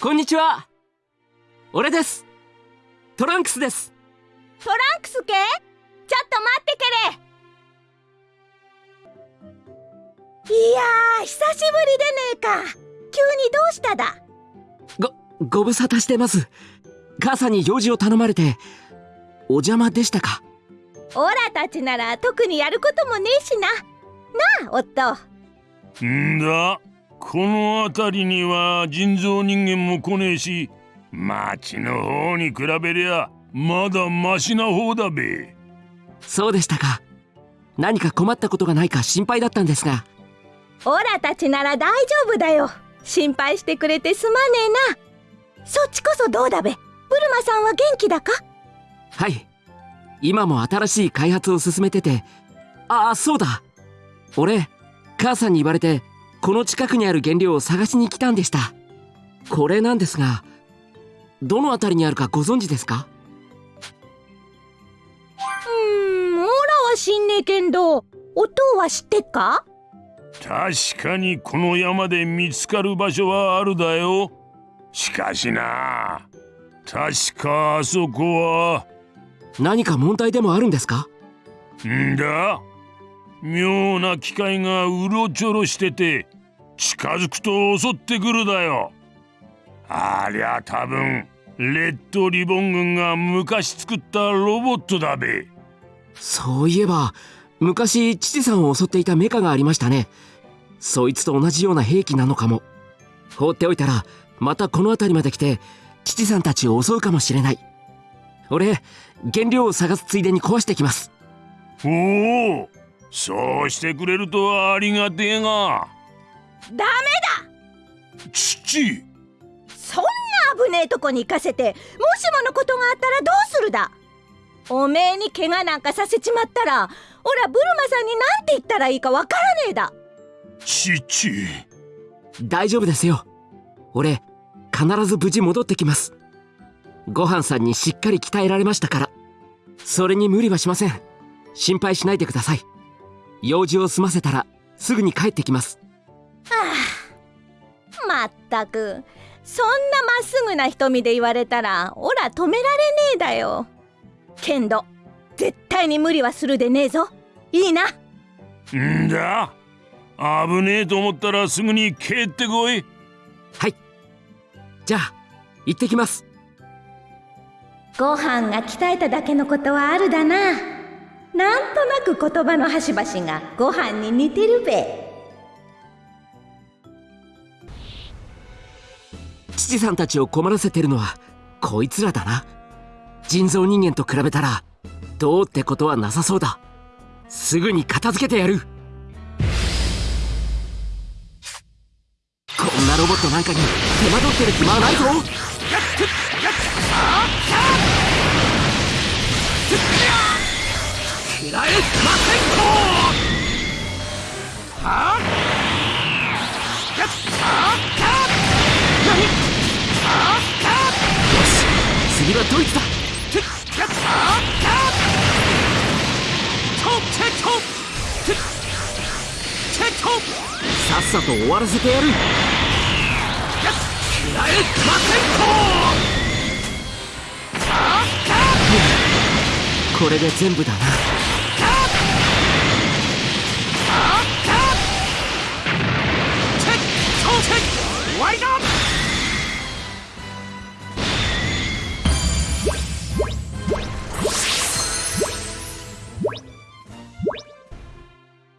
こんにちは。俺です。トランクスです。トランクス系ちょっと待ってけれ。いやー久しぶりでねえか。急にどうしただ？ごご無沙汰してます。母さんに用事を頼まれて。お邪魔でしたか？オラたちなら特にやることもねえしな。なあ夫。んだこの辺りには人造人間も来ねえし町の方に比べりゃまだマシな方だべ。そうでしたか。何か困ったことがないか心配だったんですが。オラたちなら大丈夫だよ。心配してくれてすまねえな。そっちこそどうだべ。ブルマさんは元気だか？はい。今も新しい開発を進めてて。ああそうだ。俺母さんに言われてこの近くにある原料を探しに来たんでした。これなんですがどの辺りにあるかご存知ですか？うーんオラは知んねえけんどお父は知ってっか？確かにこの山で見つかる場所はあるだよ。しかしな確かあそこは。何か問題でもあるんですか？んだ妙な機械がうろちょろしてて近づくと襲ってくるだよ。ありゃ多分レッドリボン軍が昔作ったロボットだべ。そういえば昔父さんを襲っていたメカがありましたね。そいつと同じような兵器なのかも。放っておいたらまたこの辺りまで来て父さんたちを襲うかもしれない。俺原料を探すついでに壊してきます。おおそうしてくれるとありがてえが。ダメ父！そんな危ねえとこに行かせてもしものことがあったらどうするだ？おめえに怪我なんかさせちまったらおらブルマさんに何て言ったらいいかわからねえだ。父！大丈夫ですよ。俺必ず無事戻ってきます。ごはんさんにしっかり鍛えられましたから。それに無理はしません。心配しないでください用事を済ませたらすぐに帰ってきます。まったく。そんなまっすぐな瞳で言われたらおら止められねえだよ。けんど絶対に無理はするでねえぞ。いいな。んだ？危ねえと思ったらすぐに帰ってこい。はい。じゃあ行ってきます。ご飯が鍛えただけのことはあるだななんとなく言葉の端々がご飯に似てるべ。父さんたちを困らせてるのはこいつらだな。人造人間と比べたらどうってことはなさそうだ。すぐに片付けてやる。こんなロボットなんかに手間取ってる暇はないぞ食らえませんとはあやっはあよし次はドイツだてっやっはあとてとててとさっさと終わらせてやるやっ食らえませんとこれで全部だなわりだ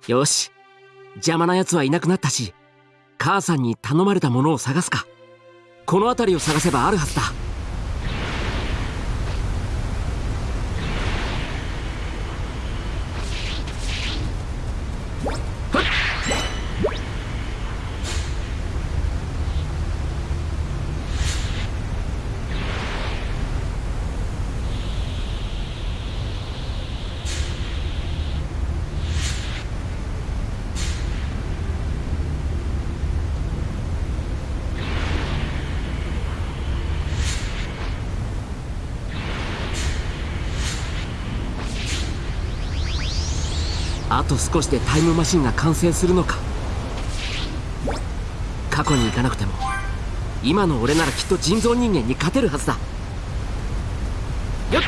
よし。邪魔なやつはいなくなったし母さんに頼まれたものを探すか。この辺りを探せばあるはずだ。少しでタイムマシンが完成するのか。過去に行かなくても今の俺ならきっと人造人間に勝てるはずだ。よっ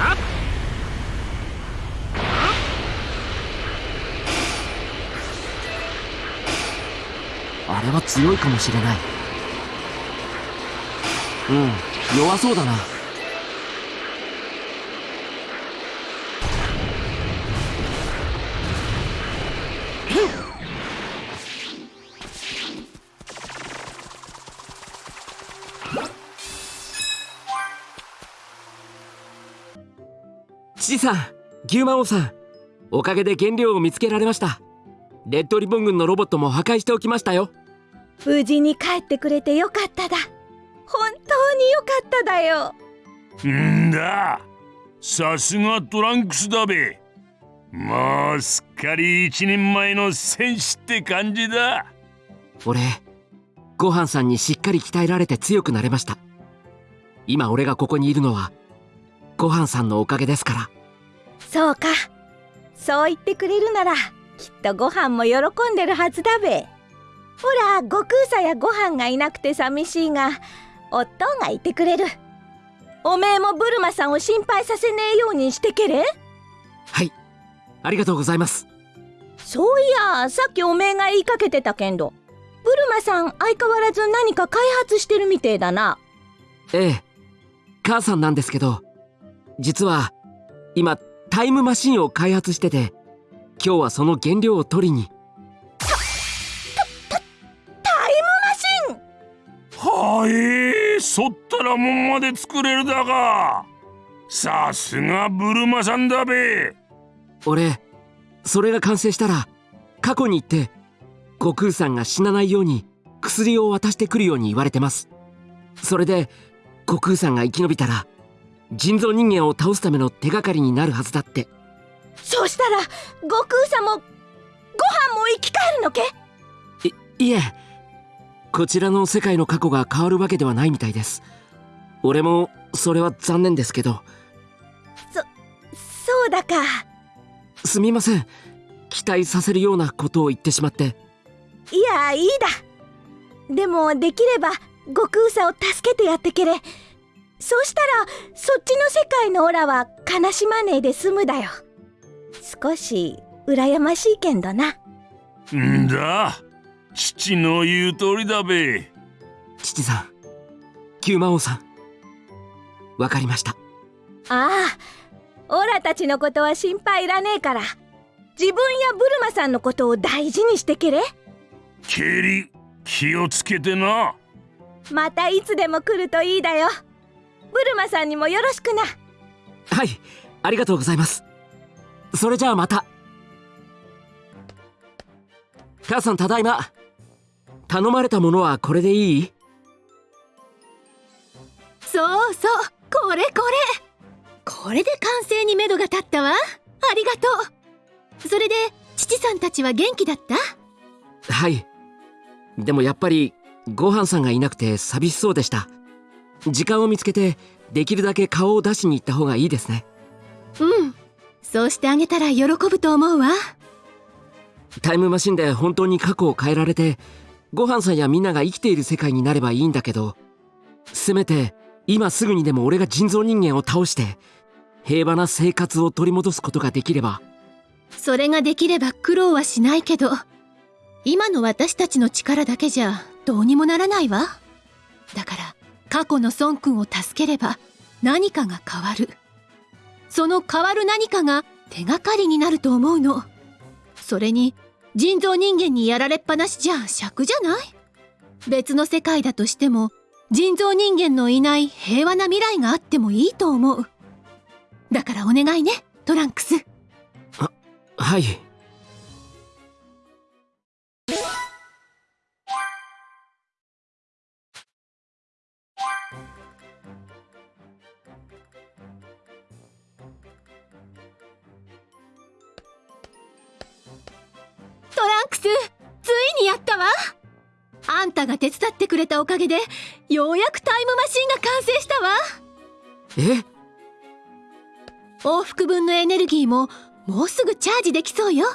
あっ。あれは強いかもしれない。うん弱そうだな。父さん牛魔王さん。おかげで原料を見つけられました。レッドリボン軍のロボットも破壊しておきましたよ。無事に帰ってくれてよかっただ。本当によかっただよ。んだ。さすがトランクスだべ。もうすっかり一人前の戦士って感じだ。俺ごはんさんにしっかり鍛えられて強くなれました。今俺がここにいるのはごはんさんのおかげですからそうか。そう言ってくれるならきっとご飯も喜んでるはずだべ。ほら悟空さやご飯がいなくて寂しいが夫がいてくれる。おめえもブルマさんを心配させねえようにしてけれ？はい。ありがとうございます。そういやさっきおめえが言いかけてたけんどブルマさん相変わらず何か開発してるみてえだな。ええ。母さんなんですけど実は今タイムマシンを開発してて今日はその原料を取りに。タイムマシン！はいそったらもんまで作れるだが。さすがブルマさんだべ。俺それが完成したら過去に行って悟空さんが死なないように薬を渡してくるように言われてます。それで悟空さんが生き延びたら人造人間を倒すための手がかりになるはずだって。そうしたら悟空さんもご飯も生き返るのけ？いいえ。こちらの世界の過去が変わるわけではないみたいです。俺もそれは残念ですけど。そうだか。すみません。期待させるようなことを言ってしまって。いやいいだ。でもできれば悟空さんを助けてやってけれそうしたらそっちの世界のオラは悲しまねえで済むだよ。少し羨ましいけんどな。んだ父の言う通りだべ。父さん九魔王さん。わかりました。ああオラたちのことは心配いらねえから。自分やブルマさんのことを大事にしてけれ。ケリ気をつけてな。またいつでも来るといいだよブルマさんにもよろしくな。はいありがとうございます。それじゃあまた。母さんただいま。頼まれたものはこれでいい？そうそうこれこれ。これで完成に目処が立ったわ。ありがとう。それで父さんたちは元気だった？はい。でもやっぱりごはんさんがいなくて寂しそうでした時間を見つけてできるだけ顔を出しに行った方がいいですね。うん。そうしてあげたら喜ぶと思うわ。タイムマシンで本当に過去を変えられてごはんさんやみんなが生きている世界になればいいんだけどせめて今すぐにでも俺が人造人間を倒して平和な生活を取り戻すことができれば。それができれば苦労はしないけど今の私たちの力だけじゃどうにもならないわ。だから過去の孫君を助ければ何かが変わる。その変わる何かが手がかりになると思うの。それに人造人間にやられっぱなしじゃ尺じゃない？別の世界だとしても人造人間のいない平和な未来があってもいいと思う。だからお願いねトランクス。あはい。ついにやったわ。あんたが手伝ってくれたおかげでようやくタイムマシンが完成したわ。え？往復分のエネルギーももうすぐチャージできそうよ。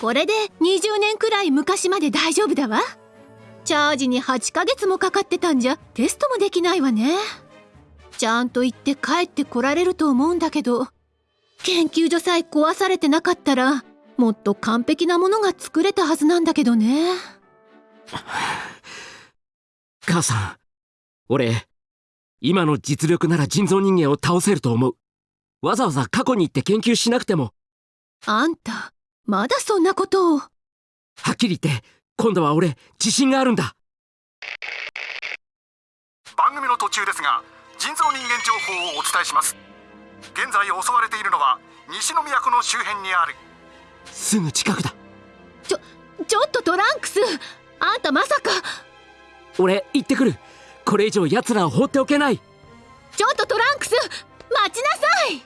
これで20年くらい昔まで大丈夫だわ。チャージに8ヶ月もかかってたんじゃテストもできないわね。ちゃんと行って帰ってこられると思うんだけど研究所さえ壊されてなかったらもっと完璧なものが作れたはずなんだけどね。母さん俺今の実力なら人造人間を倒せると思う。わざわざ過去に行って研究しなくても。あんたまだそんなことを。はっきり言って今度は俺自信があるんだ。番組の途中ですが人造人間情報をお伝えします。現在襲われているのは西宮湖の周辺にあるすぐ近くだ。ちょちょっとトランクス。あんたまさか。俺行ってくる。これ以上奴らを放っておけない。ちょっとトランクス。待ちなさい。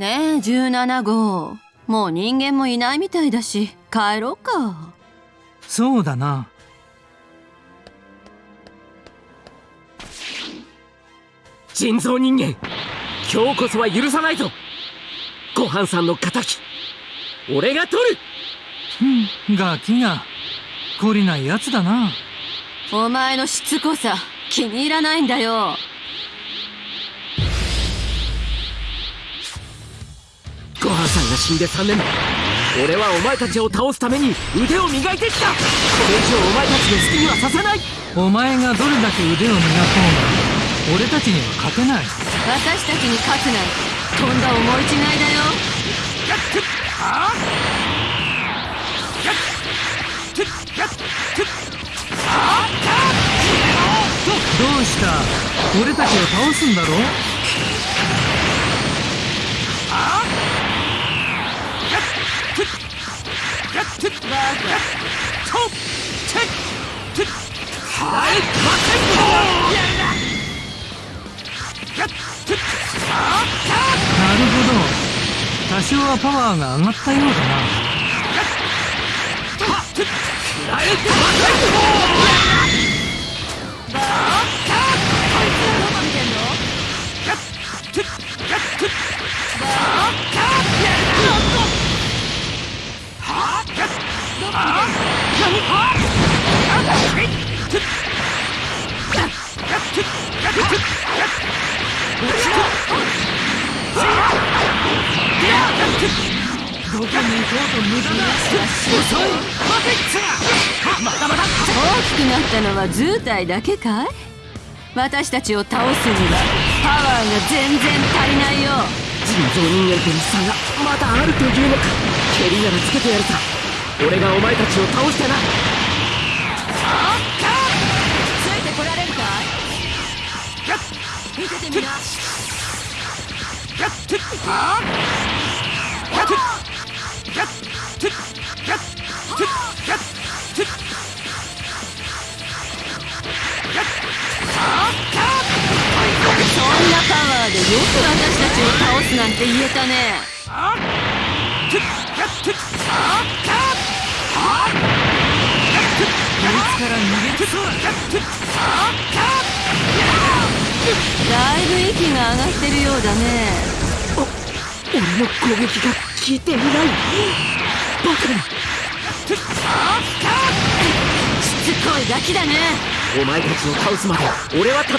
ねえ17号。もう人間もいないみたいだし帰ろうか。そうだな人造人間。今日こそは許さないぞ。ごはんさんの仇。俺が取る。ふんガキが。懲りないやつだな。お前のしつこさ気に入らないんだよ。ごはんさんが死んで3年。俺はお前たちを倒すために腕を磨いてきた。これ以上お前たちの好きにはさせない。お前がどれだけ腕を磨こうが俺たちには勝てない。私たちに勝つなんてとんだ思い違いだよ。どうした？俺たちを倒すんだろ？なるほどなるほど。多少はパワーが上がったようだな。は図体だけかい？私たちを倒すにはパワーが全然足りないよ。人造人間との差がまだあるというのか。蹴りならつけてやるさ。俺がお前たちを倒してな。ついてこられるかい？見ててみな。そ私たちを倒すなんて言えたね。こいつから逃げそうだいぶ息が上がってるようだね。俺の攻撃が効いていない。バカだ。しつこいガキだね。お前たちを倒すまで俺は戦う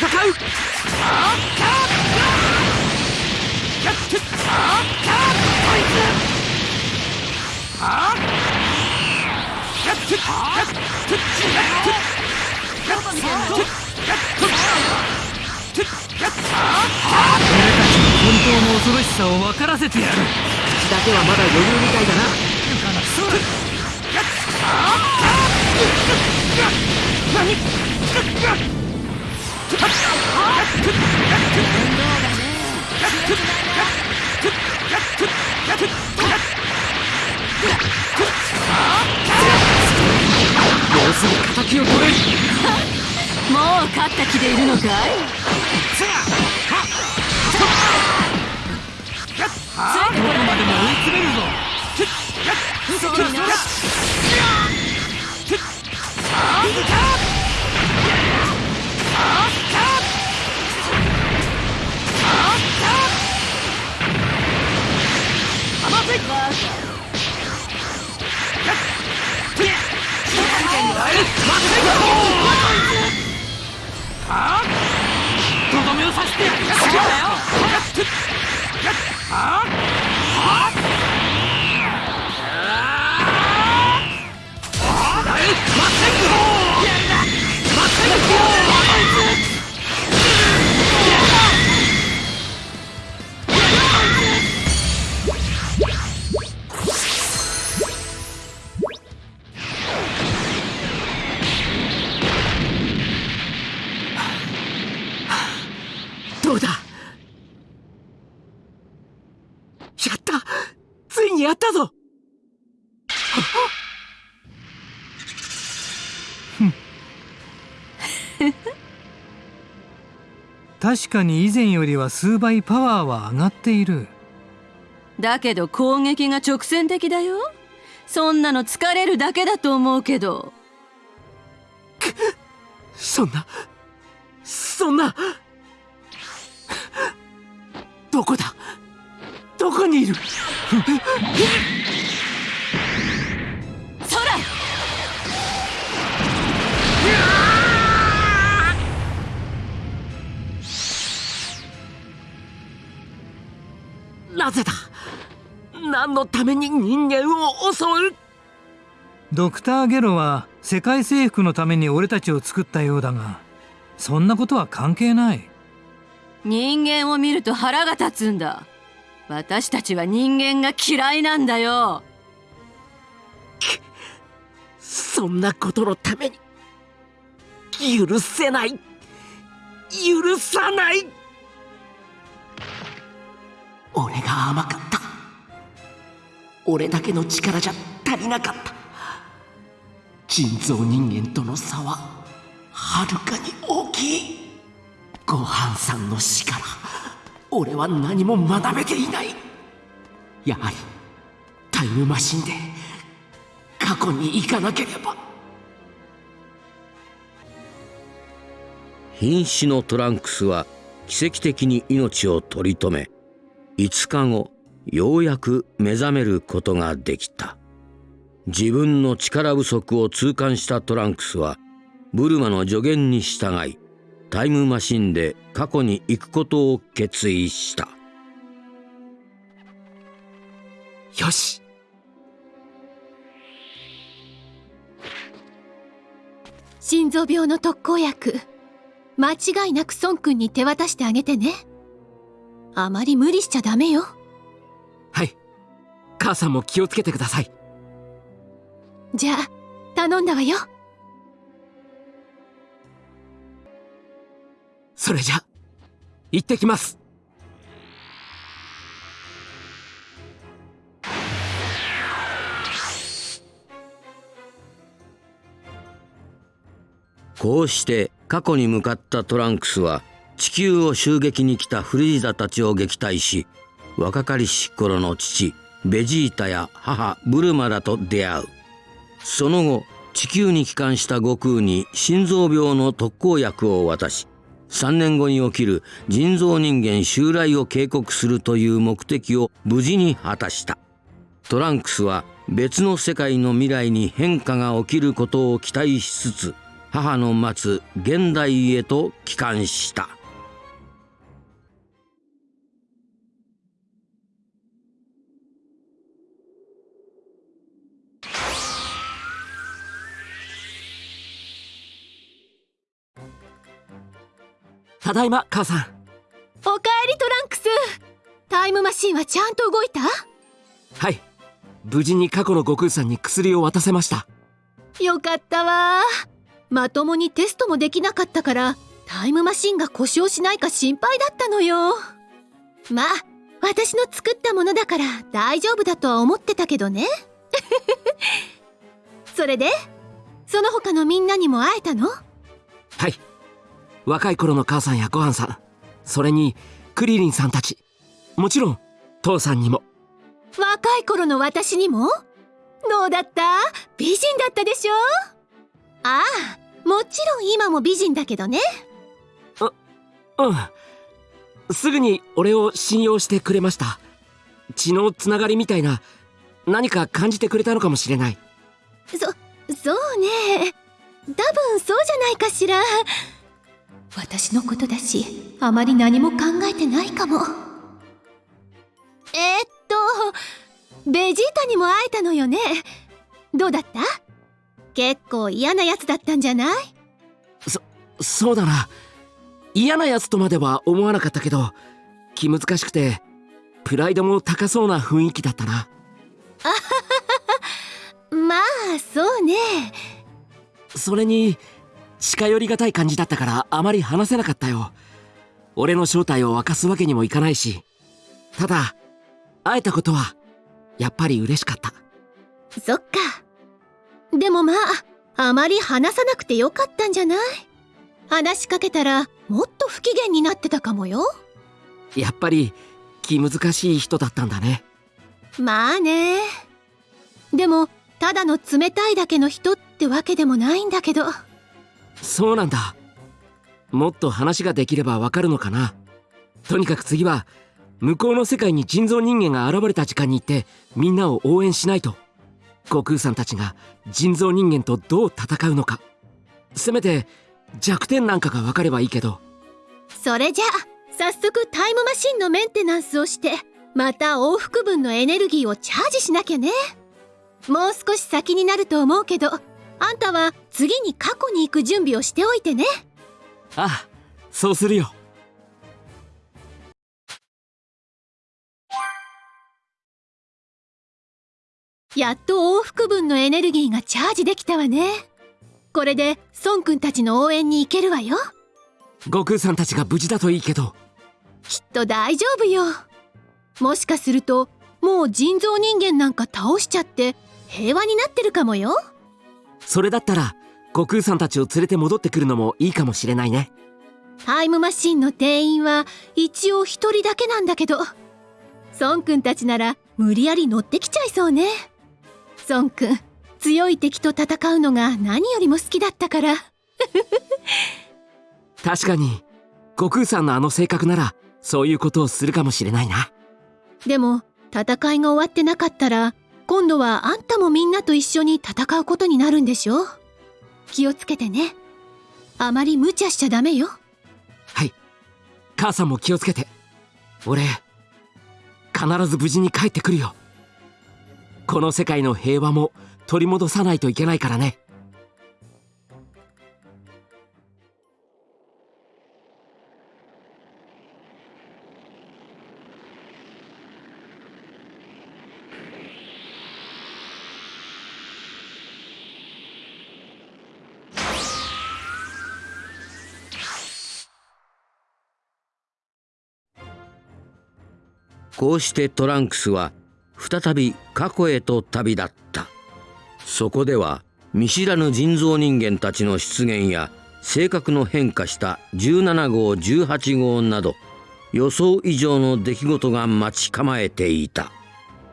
恐ろしさを分からせてやる。口だけはまだ余裕みたいだな。そうだ勝った気でいるのかい？はどこまでも追い詰めるぞ。あとどめを刺してやるんだよ。どたぞ。確かに以前よりは数倍パワーは上がっている。だけど攻撃が直線的だよ。そんなの疲れるだけだと思うけど。そんなそんな。どこだ？どこにいる？なぜだ？何のために人間を襲う？ドクター・ゲロは世界征服のために俺たちを作ったようだがそんなことは関係ない。人間を見ると腹が立つんだ私たちは人間が嫌いなんだよ。そんなことのために許せない。許さない。俺が甘かった。俺だけの力じゃ足りなかった。人造人間との差ははるかに大きい。ごはんさんの死から俺は何も学べていない。やはりタイムマシンで過去に行かなければ。瀕死のトランクスは奇跡的に命を取り留め5日後ようやく目覚めることができた。自分の力不足を痛感したトランクスはブルマの助言に従いタイムマシンで過去に行くことを決意した。よし。心臓病の特効薬。間違いなく孫君に手渡してあげてね。あまり無理しちゃダメよ。はい。母さんも気をつけてください。じゃあ頼んだわよそれじゃ行ってきます。こうして過去に向かったトランクスは地球を襲撃に来たフリーザたちを撃退し若かりし頃の父ベジータや母ブルマらと出会う。その後地球に帰還した悟空に心臓病の特効薬を渡し3年後に起きる人造人間襲来を警告するという目的を無事に果たした。トランクスは別の世界の未来に変化が起きることを期待しつつ母の待つ現代へと帰還した。ただいま母さん。おかえりトランクス。タイムマシンはちゃんと動いた？はい。無事に過去の悟空さんに薬を渡せました。よかったわ。まともにテストもできなかったからタイムマシンが故障しないか心配だったのよ。まあ私の作ったものだから大丈夫だとは思ってたけどね。それで？その他のみんなにも会えたの？はい若い頃の母さんやごはんさんそれにクリリンさんたちもちろん父さんにも。若い頃の私にも？どうだった？美人だったでしょ？ああもちろん今も美人だけどね。うん。すぐに俺を信用してくれました。血のつながりみたいな何か感じてくれたのかもしれない。そそうね。多分そうじゃないかしら私のことだしあまり何も考えてないかも。えー、っとベジータにも会えたのよね。どうだった？結構嫌なやつだったんじゃない？そそうだな。嫌なやつとまでは思わなかったけど気難しくてプライドも高そうな雰囲気だったな。まあそうね。それに近寄りがたい感じだったからあまり話せなかったよ。俺の正体を明かすわけにもいかないし。ただ会えたことはやっぱり嬉しかった。そっか。でもまああまり話さなくてよかったんじゃない？話しかけたらもっと不機嫌になってたかもよ。やっぱり気難しい人だったんだね。まあね。でもただの冷たいだけの人ってわけでもないんだけどそうなんだ。もっと話ができればわかるのかな。とにかく次は向こうの世界に人造人間が現れた時間に行ってみんなを応援しないと悟空さんたちが人造人間とどう戦うのか。せめて弱点なんかが分かればいいけど。それじゃあ早速タイムマシンのメンテナンスをしてまた往復分のエネルギーをチャージしなきゃね。もう少し先になると思うけどあんたは次に過去に行く準備をしておいてね。ああそうするよ。やっと往復分のエネルギーがチャージできたわね。これで孫くんたちの応援に行けるわよ。悟空さんたちが無事だといいけど。きっと大丈夫よ。もしかするともう人造人間なんか倒しちゃって平和になってるかもよそれだったら悟空さんたちを連れて戻ってくるのもいいかもしれないね。タイムマシンの店員は一応一人だけなんだけど孫くんたちなら無理やり乗ってきちゃいそうね。孫くん強い敵と戦うのが何よりも好きだったから。確かに悟空さんのあの性格ならそういうことをするかもしれないな。でも戦いが終わってなかったら今度はあんたもみんなと一緒に戦うことになるんでしょ気をつけてね。あまり無茶しちゃダメよ。はい。母さんも気をつけて。俺必ず無事に帰ってくるよ。この世界の平和も取り戻さないといけないからね。こうしてトランクスは再び過去へと旅立った。そこでは見知らぬ人造人間たちの出現や性格の変化した17号18号など予想以上の出来事が待ち構えていた。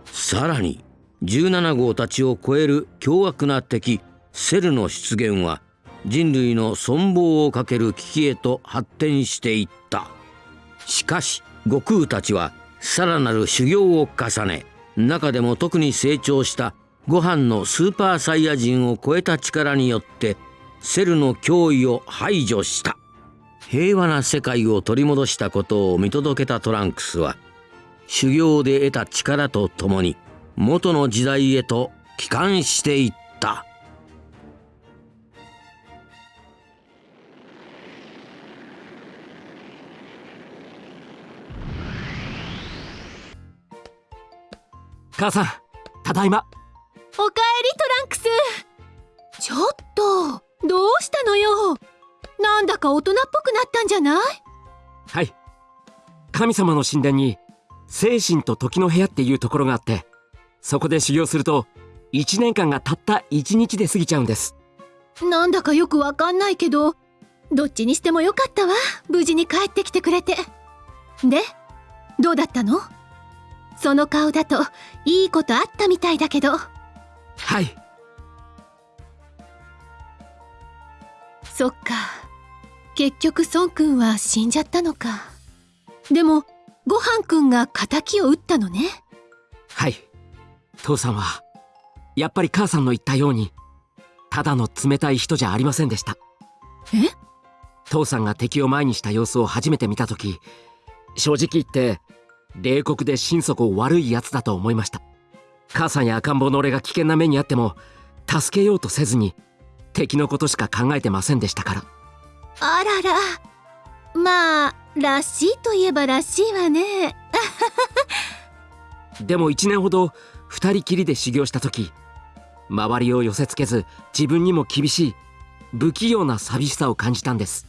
さらに17号たちを超える凶悪な敵セルの出現は人類の存亡をかける危機へと発展していった。しかし悟空たちはさらなる修行を重ね中でも特に成長したご飯のスーパーサイヤ人を超えた力によってセルの脅威を排除した。平和な世界を取り戻したことを見届けたトランクスは修行で得た力とともに元の時代へと帰還していった。母さんただいま。おかえりトランクス。ちょっとどうしたのよ。なんだか大人っぽくなったんじゃない？はい。神様の神殿に精神と時の部屋っていうところがあってそこで修行すると1年間がたった1日で過ぎちゃうんです。なんだかよくわかんないけどどっちにしてもよかったわ。無事に帰ってきてくれて。でどうだったの？その顔だといいことあったみたいだけど。はい。そっか。結局孫くんは死んじゃったのか。でもごはんくんが仇を撃ったのね。はい。父さんはやっぱり母さんの言ったようにただの冷たい人じゃありませんでした。え？父さんが敵を前にした様子を初めて見た時正直言って冷酷で心底悪いやつだと思いました。母さんや赤ん坊の俺が危険な目にあっても助けようとせずに敵のことしか考えてませんでしたから。あらら。まあらしいといえばらしいわね。でも1年ほど2人きりで修行した時周りを寄せつけず自分にも厳しい不器用な寂しさを感じたんです。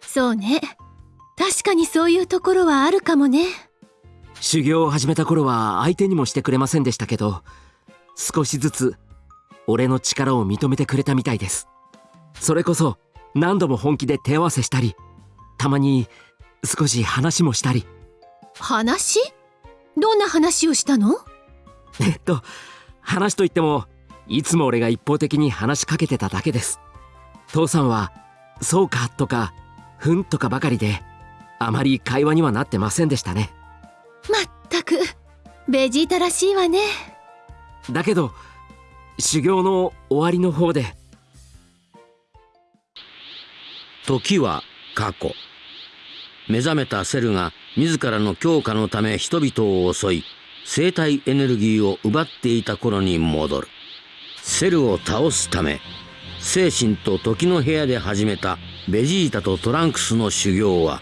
そうね。確かにそういうところはあるかもね修行を始めた頃は相手にもしてくれませんでしたけど少しずつ俺の力を認めてくれたみたいです。それこそ何度も本気で手合わせしたりたまに少し話もしたり。話？どんな話をしたの？えっと話といってもいつも俺が一方的に話しかけてただけです。父さんは「そうか」とか「ふん」とかばかりであまり会話にはなってませんでしたねまったくベジータらしいわね。だけど修行の終わりの方で。時は過去。目覚めたセルが自らの強化のため人々を襲い生体エネルギーを奪っていた頃に戻る。セルを倒すため精神と時の部屋で始めたベジータとトランクスの修行は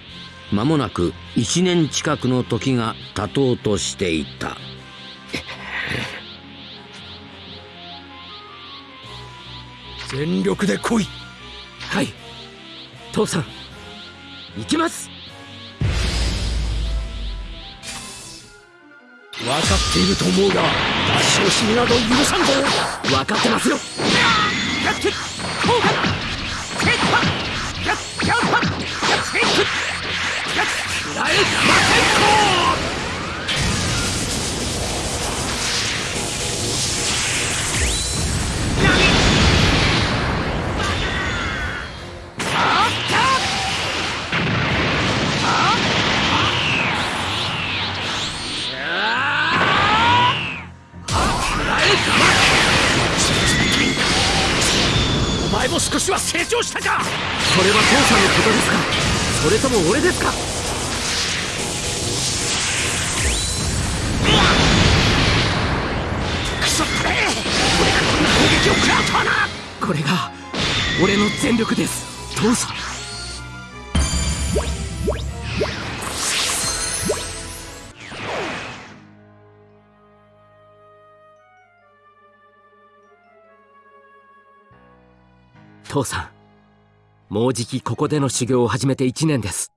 間もなく1年近くの時が経とうとしていた。全力で来い。はい。父さん。行きます。分かっていると思うが出し惜しみなど許さんぞ。分かってますよお前も少しは成長したか。それは父さんのことですか。それとも俺ですか。俺の全力です。父さん。父さん。もうじきここでの修行を始めて1年です。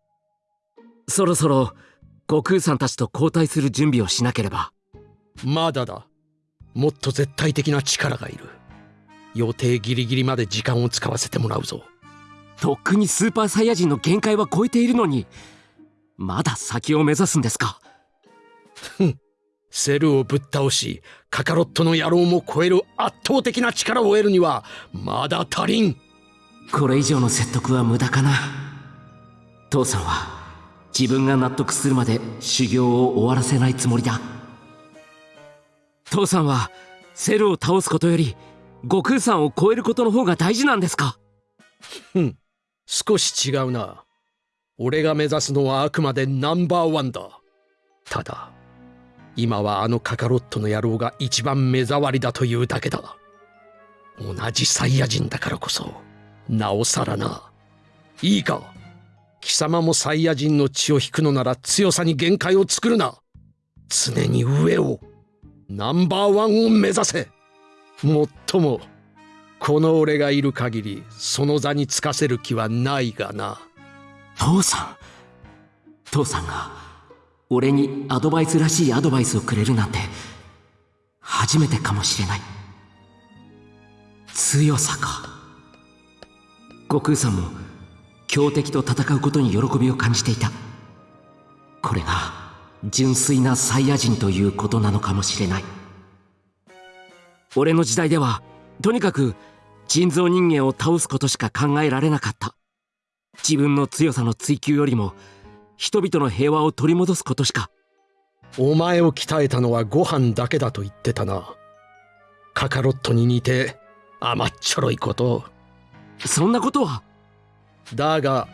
そろそろ悟空さんたちと交代する準備をしなければ。まだだ。もっと絶対的な力がいる。予定ギリギリまで時間を使わせてもらうぞ。とっくにスーパーサイヤ人の限界は超えているのにまだ先を目指すんですか？セルをぶっ倒しカカロットの野郎も超える圧倒的な力を得るにはまだ足りん。これ以上の説得は無駄かな。父さんは自分が納得するまで修行を終わらせないつもりだ。父さんはセルを倒すことより悟空さんを超えることの方が大事なんですか？ふん。少し違うな。俺が目指すのはあくまでナンバーワンだ。ただ今はあのカカロットの野郎が一番目障りだというだけだ。同じサイヤ人だからこそなおさらな。いいか。貴様もサイヤ人の血を引くのなら強さに限界を作るな。常に上をナンバーワンを目指せ。もっともこの俺がいる限りその座につかせる気はないがな。父さん。父さんが俺にアドバイスらしいアドバイスをくれるなんて初めてかもしれない。強さか。悟空さんも強敵と戦うことに喜びを感じていた。これが純粋なサイヤ人ということなのかもしれない。俺の時代ではとにかく人造人間を倒すことしか考えられなかった。自分の強さの追求よりも人々の平和を取り戻すことしか。お前を鍛えたのはご飯だけだと言ってたな。カカロットに似て甘っちょろいこと。そんなことは。だが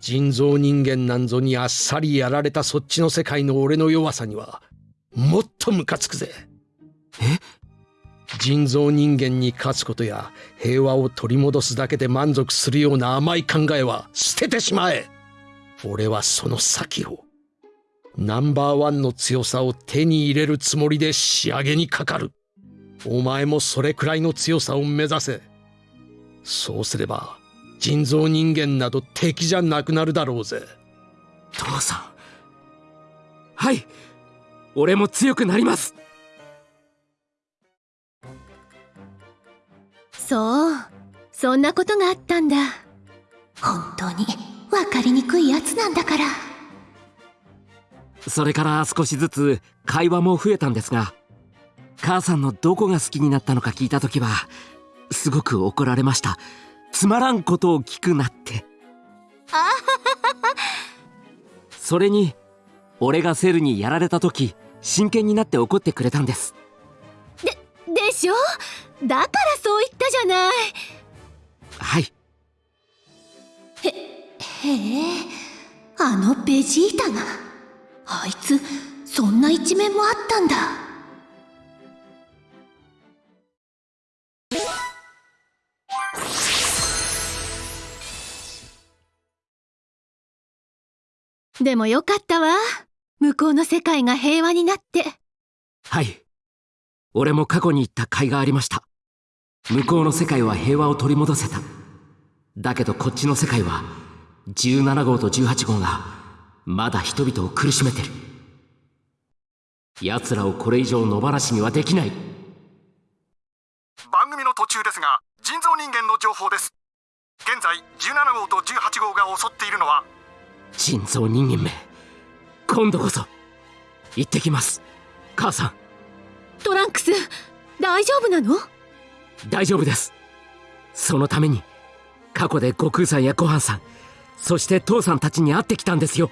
人造人間なんぞにあっさりやられたそっちの世界の俺の弱さにはもっとムカつくぜ。え？人造人間に勝つことや平和を取り戻すだけで満足するような甘い考えは捨ててしまえ。俺はその先をナンバーワンの強さを手に入れるつもりで仕上げにかかる。お前もそれくらいの強さを目指せ。そうすれば人造人間など敵じゃなくなるだろうぜ。父さん。はい。俺も強くなります。そう。そんなことがあったんだ。本当に？分かりにくいやつなんだから。それから少しずつ会話も増えたんですが母さんのどこが好きになったのか聞いた時はすごく怒られました。つまらんことを聞くなって。それに俺がセルにやられた時真剣になって怒ってくれたんです。ででしょ？だからそう言ったじゃない。はい。へへえあのベジータがあいつそんな一面もあったんだ。でもよかったわ。向こうの世界が平和になって。はい。俺も過去に行った甲斐がありました向こうの世界は平和を取り戻せた。だけどこっちの世界は17号と18号がまだ人々を苦しめてる。奴らをこれ以上野放しにはできない。番組の途中ですが人造人間の情報です。現在17号と18号が襲っているのは人造人間め。今度こそ行ってきます。母さん。トランクス大丈夫なの？大丈夫です。そのために過去で悟空さんやごはんさんそして父さんたちに会ってきたんですよ。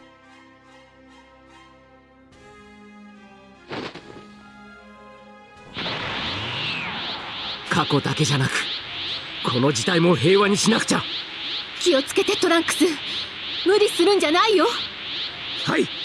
過去だけじゃなくこの時代も平和にしなくちゃ。気をつけてトランクス。無理するんじゃないよ。はい